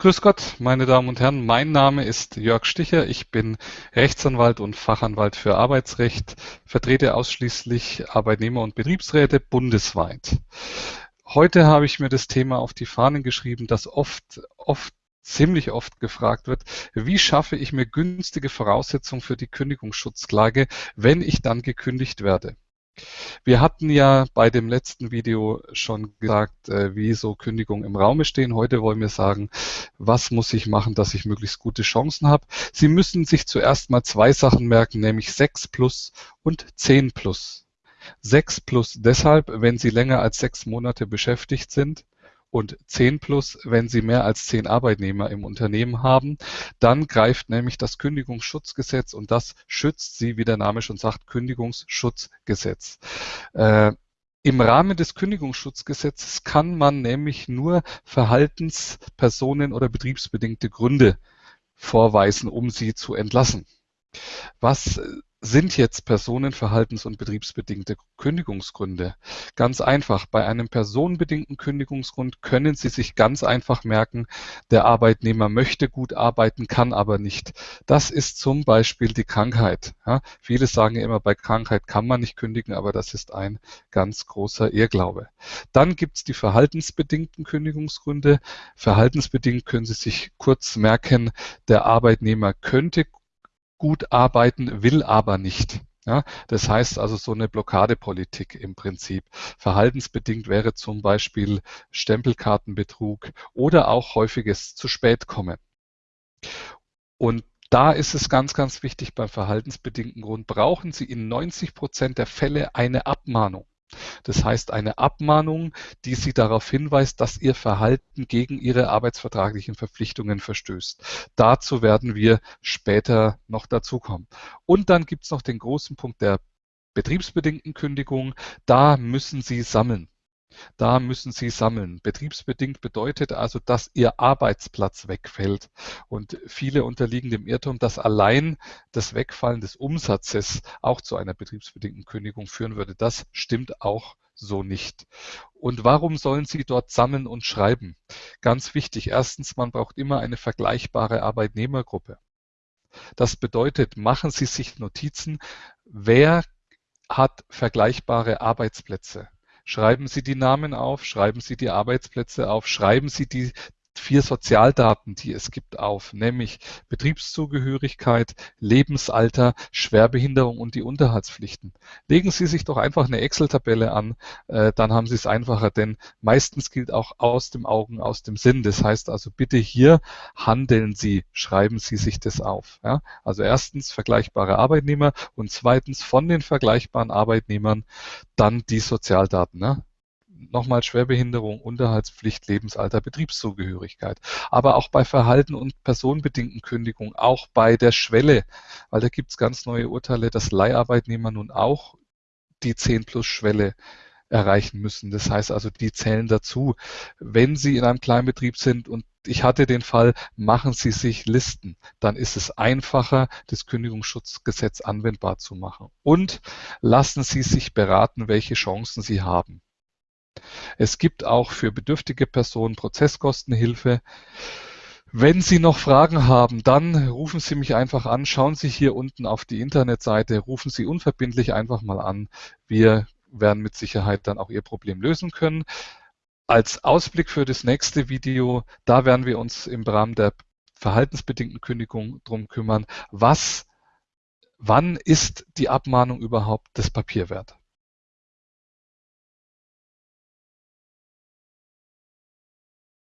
Grüß Gott, meine Damen und Herren. Mein Name ist Jörg Sticher. Ich bin Rechtsanwalt und Fachanwalt für Arbeitsrecht, vertrete ausschließlich Arbeitnehmer und Betriebsräte bundesweit. Heute habe ich mir das Thema auf die Fahnen geschrieben, das oft, oft ziemlich oft gefragt wird, wie schaffe ich mir günstige Voraussetzungen für die Kündigungsschutzklage, wenn ich dann gekündigt werde? Wir hatten ja bei dem letzten Video schon gesagt, äh, wie so Kündigungen im Raume stehen. Heute wollen wir sagen, was muss ich machen, dass ich möglichst gute Chancen habe. Sie müssen sich zuerst mal zwei Sachen merken, nämlich 6 plus und 10 plus. 6 plus deshalb, wenn Sie länger als sechs Monate beschäftigt sind und 10 plus, wenn Sie mehr als 10 Arbeitnehmer im Unternehmen haben. Dann greift nämlich das Kündigungsschutzgesetz und das schützt Sie, wie der Name schon sagt, Kündigungsschutzgesetz. Äh, im Rahmen des Kündigungsschutzgesetzes kann man nämlich nur Verhaltenspersonen oder betriebsbedingte Gründe vorweisen, um sie zu entlassen. Was sind jetzt personenverhaltens- und betriebsbedingte Kündigungsgründe? Ganz einfach. Bei einem personenbedingten Kündigungsgrund können Sie sich ganz einfach merken, der Arbeitnehmer möchte gut arbeiten, kann aber nicht. Das ist zum Beispiel die Krankheit. Ja, viele sagen immer, bei Krankheit kann man nicht kündigen, aber das ist ein ganz großer Irrglaube. Dann gibt es die verhaltensbedingten Kündigungsgründe. Verhaltensbedingt können Sie sich kurz merken, der Arbeitnehmer könnte gut arbeiten, will aber nicht. Ja, das heißt also so eine Blockadepolitik im Prinzip. Verhaltensbedingt wäre zum Beispiel Stempelkartenbetrug oder auch häufiges zu spät kommen. Und da ist es ganz, ganz wichtig beim verhaltensbedingten Grund, brauchen Sie in 90 Prozent der Fälle eine Abmahnung. Das heißt eine Abmahnung, die Sie darauf hinweist, dass Ihr Verhalten gegen Ihre arbeitsvertraglichen Verpflichtungen verstößt. Dazu werden wir später noch dazukommen. Und dann gibt es noch den großen Punkt der betriebsbedingten Kündigung. Da müssen Sie sammeln. Da müssen Sie sammeln. Betriebsbedingt bedeutet also, dass Ihr Arbeitsplatz wegfällt. Und viele unterliegen dem Irrtum, dass allein das Wegfallen des Umsatzes auch zu einer betriebsbedingten Kündigung führen würde. Das stimmt auch so nicht. Und warum sollen Sie dort sammeln und schreiben? Ganz wichtig. Erstens, man braucht immer eine vergleichbare Arbeitnehmergruppe. Das bedeutet, machen Sie sich Notizen, wer hat vergleichbare Arbeitsplätze. Schreiben Sie die Namen auf, schreiben Sie die Arbeitsplätze auf, schreiben Sie die vier Sozialdaten, die es gibt, auf, nämlich Betriebszugehörigkeit, Lebensalter, Schwerbehinderung und die Unterhaltspflichten. Legen Sie sich doch einfach eine Excel-Tabelle an, äh, dann haben Sie es einfacher, denn meistens gilt auch aus dem Augen, aus dem Sinn. Das heißt also bitte hier handeln Sie, schreiben Sie sich das auf. Ja? Also erstens vergleichbare Arbeitnehmer und zweitens von den vergleichbaren Arbeitnehmern dann die Sozialdaten. Ne? Nochmal Schwerbehinderung, Unterhaltspflicht, Lebensalter, Betriebszugehörigkeit. Aber auch bei Verhalten und personenbedingten Kündigungen, auch bei der Schwelle, weil da gibt es ganz neue Urteile, dass Leiharbeitnehmer nun auch die 10 plus Schwelle erreichen müssen. Das heißt also, die zählen dazu. Wenn Sie in einem Kleinbetrieb sind und ich hatte den Fall, machen Sie sich Listen. Dann ist es einfacher, das Kündigungsschutzgesetz anwendbar zu machen. Und lassen Sie sich beraten, welche Chancen Sie haben. Es gibt auch für bedürftige Personen Prozesskostenhilfe. Wenn Sie noch Fragen haben, dann rufen Sie mich einfach an. Schauen Sie hier unten auf die Internetseite, rufen Sie unverbindlich einfach mal an. Wir werden mit Sicherheit dann auch Ihr Problem lösen können. Als Ausblick für das nächste Video, da werden wir uns im Rahmen der verhaltensbedingten Kündigung drum kümmern, was, wann ist die Abmahnung überhaupt das Papier wert?